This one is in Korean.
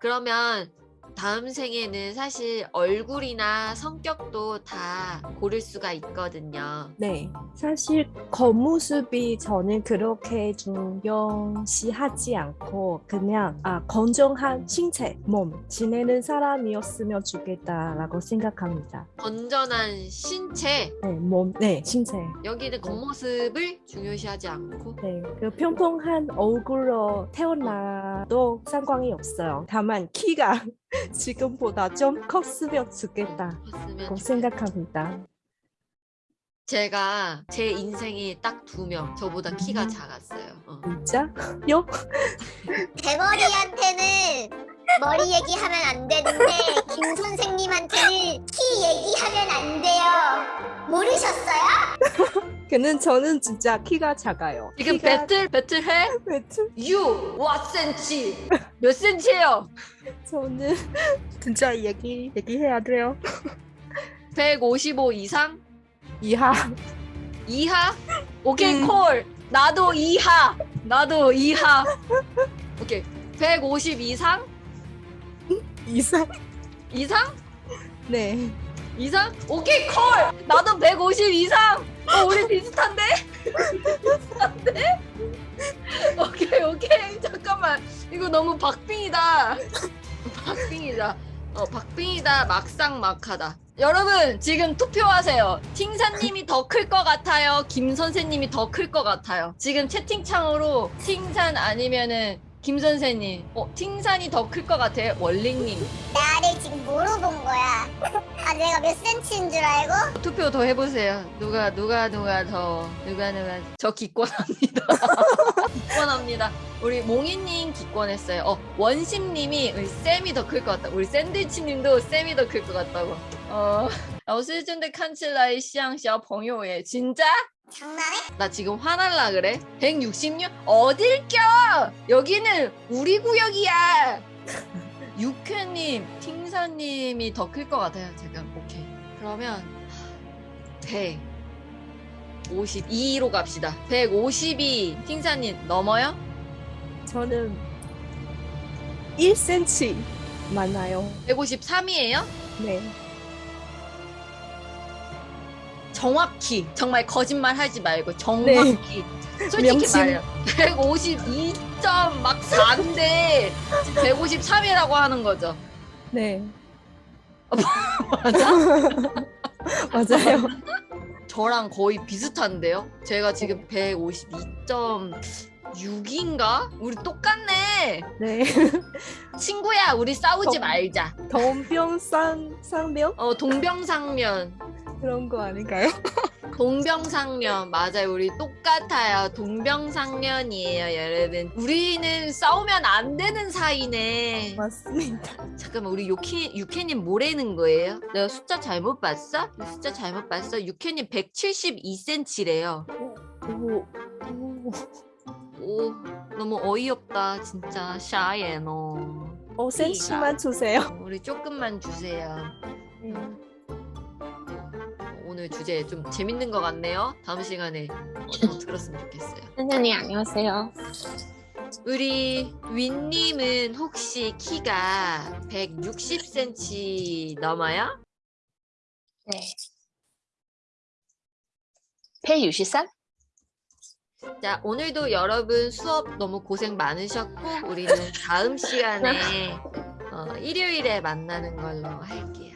그러면 다음 생에는 사실 얼굴이나 성격도 다 고를 수가 있거든요. 네. 사실 겉모습이 저는 그렇게 중요시하지 않고 그냥 아, 건정한 신체, 몸 지내는 사람이었으면 좋겠다라고 생각합니다. 건전한 신체 네, 몸, 네, 신체. 여기는 겉모습을 중요시하지 않고 네, 그 평평한 얼굴로 태어나도 상관이 없어요. 다만 키가 지금보다 좀 컸으면 좋겠다고 컸으면 생각합니다. 제가 제 인생에 딱두 명 저보다 키가 음. 작았어요. 어. 진짜 요? 대머리한테는 머리 얘기하면 안 되는데 김 선생님한테는 키 얘기하면 안 돼요. 모르셨어요? 걔는 저는 진짜 키가 작아요. 지금 키가- 배틀 배틀 해? 배틀? You what 센치? 몇 센치예요? 저는 진짜 얘기 얘기해야 돼요. 155 이상? 이하 이하? 오케이 음. 콜. 나도 이하. 나도 이하. 오케이. 150 이상? 이상 이상? 네 이상? 오케이 콜. 나도 150 이상. 어 우리 비슷한데? 비슷한데? 오케이 오케이 잠깐만 이거 너무 박빙이다. 박빙이다. 어 박빙이다 막상 막하다. 여러분 지금 투표하세요. 팅사님이 더 클 것 같아요. 김 선생님이 더 클 것 같아요. 지금 채팅창으로 팅산 아니면은 김 선생님. 어 팅산이 더 클 것 같아요. 원링님. 나를 지금 뭐로 본 거야? 아 내가 몇 센치인 줄 알고? 투표 더 해보세요. 누가 누가 누가 더 누가 누가 저 기권합니다. 기권합니다. 우리 몽이님 기권했어요. 어 원심님이 우리 쌤이 더 클 것 같다. 우리 샌드위치님도 쌤이 더 클 것 같다고. 어, 老师真的看起来像小朋友耶. 진짜? 장난해? 나 지금 화날라 그래? 166? 어딜 껴! 여기는 우리 구역이야! 육회님, 팅사님이 더 클 것 같아요, 지금. 오케이. 그러면, 152로 갑시다. 152, 팅사님, 넘어요? 저는 1cm 많아요. 153이에요? 네 정확히. 정말 거짓말 하지 말고, 정확히. 솔직히 명심. 말해요. 152점 막 4인데, 153이라고 하는 거죠. 네. 맞아? 맞아요. 저랑 거의 비슷한데요? 제가 지금 152.6인가? 우리 똑같네. 네. 친구야, 우리 싸우지 어. 말자. 동병상 상병 어, 동병상련. 그런 거 아닌가요? 동병상련. 맞아요. 우리 똑같아요. 동병상련이에요, 여러분. 우리는 싸우면 안 되는 사이네. 맞습니다. 잠깐만, 우리 유캐, 유캐님 뭐라는 거예요? 내가 숫자 잘못 봤어? 숫자 잘못 봤어? 유캐님 172cm래요. 오, 오. 오 너무 어이없다 진짜 샤예 너 5cm만 주세요. 우리 조금만 주세요 오늘 주제 좀 재밌는 것 같네요 다음 시간에 어, 더 들었으면 좋겠어요 선생님 안녕하세요. 우리 윈님은 혹시 키가 160cm 넘어요? 네. 163? 자 오늘도 여러분 수업 너무 고생 많으셨고 우리는 다음 시간에 어, 일요일에 만나는 걸로 할게요